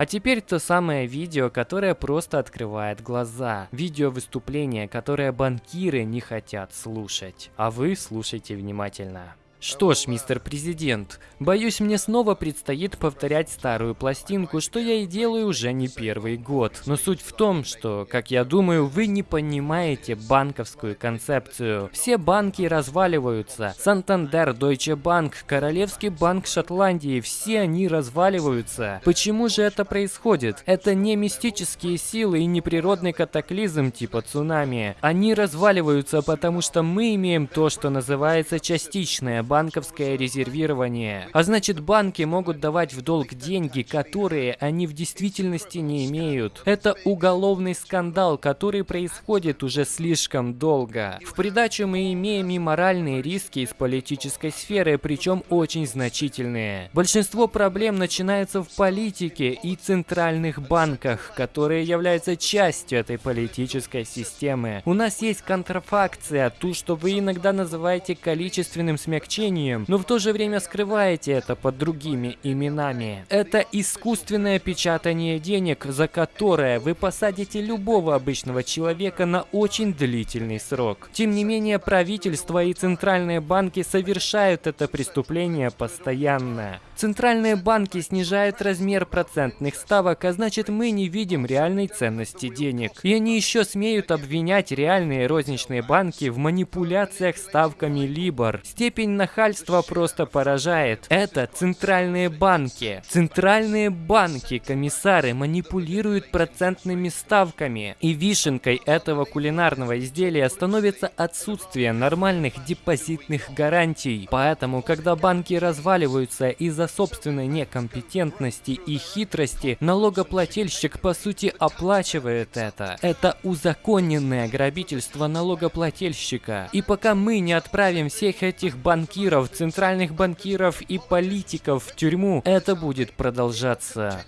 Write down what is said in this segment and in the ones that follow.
А теперь то самое видео, которое просто открывает глаза. Видео выступления, которое банкиры не хотят слушать. А вы слушайте внимательно. Что ж, мистер президент, боюсь, мне снова предстоит повторять старую пластинку, что я и делаю уже не первый год. Но суть в том, что, как я думаю, вы не понимаете банковскую концепцию. Все банки разваливаются. Сантандер, Deutsche Bank, Королевский банк Шотландии, все они разваливаются. Почему же это происходит? Это не мистические силы и не природный катаклизм типа цунами. Они разваливаются, потому что мы имеем то, что называется частичное банковское резервирование. А значит, банки могут давать в долг деньги, которые они в действительности не имеют. Это уголовный скандал, который происходит уже слишком долго. В придачу мы имеем и моральные риски из политической сферы, причем очень значительные. Большинство проблем начинается в политике и центральных банках, которые являются частью этой политической системы. У нас есть контрафакция, ту, что вы иногда называете количественным смягчением значением, но в то же время скрываете это под другими именами. Это искусственное печатание денег, за которое вы посадите любого обычного человека на очень длительный срок. Тем не менее, правительство и центральные банки совершают это преступление постоянно. Центральные банки снижают размер процентных ставок, а значит мы не видим реальной ценности денег. И они еще смеют обвинять реальные розничные банки в манипуляциях ставками Либор. Степень нахальства просто поражает. Это центральные банки. Центральные банки, комиссары, манипулируют процентными ставками. И вишенкой этого кулинарного изделия становится отсутствие нормальных депозитных гарантий. Поэтому, когда банки разваливаются из-за собственной некомпетентности и хитрости налогоплательщик по сути оплачивает это. Это узаконенное грабительство налогоплательщика. И пока мы не отправим всех этих банкиров, центральных банкиров и политиков в тюрьму, это будет продолжаться.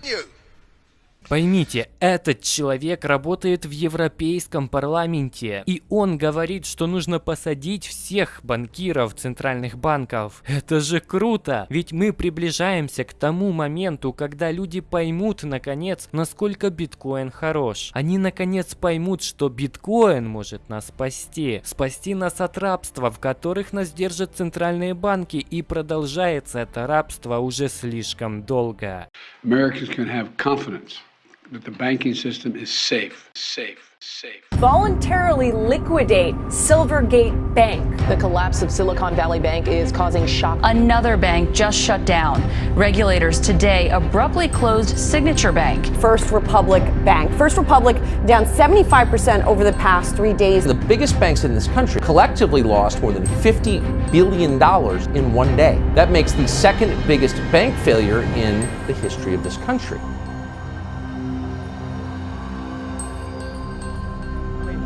Поймите, этот человек работает в Европейском парламенте, и он говорит, что нужно посадить всех банкиров центральных банков. Это же круто! Ведь мы приближаемся к тому моменту, когда люди поймут, наконец, насколько биткоин хорош. Они, наконец, поймут, что биткоин может нас спасти. Спасти нас от рабства, в которых нас держат центральные банки, и продолжается это рабство уже слишком долго. That the banking system is safe, safe, safe. Voluntarily liquidate Silvergate Bank. The collapse of Silicon Valley Bank is causing shock. Another bank just shut down. Regulators today abruptly closed Signature Bank. First Republic Bank. First Republic down 75% over the past three days. The biggest banks in this country collectively lost more than $50 billion in one day. That makes the second biggest bank failure in the history of this country.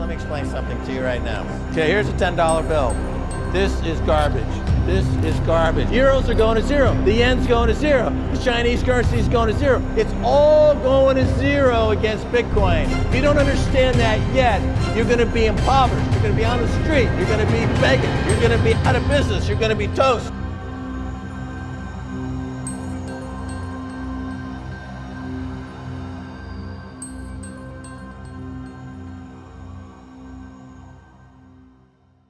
Let me explain something to you right now. Okay, here's a $10 bill. This is garbage. This is garbage. Euros are going to zero. The yen's going to zero. The Chinese currency is going to zero. It's all going to zero against Bitcoin. If you don't understand that yet, you're going to be impoverished. You're going to be on the street. You're going to be begging. You're going to be out of business. You're going to be toast.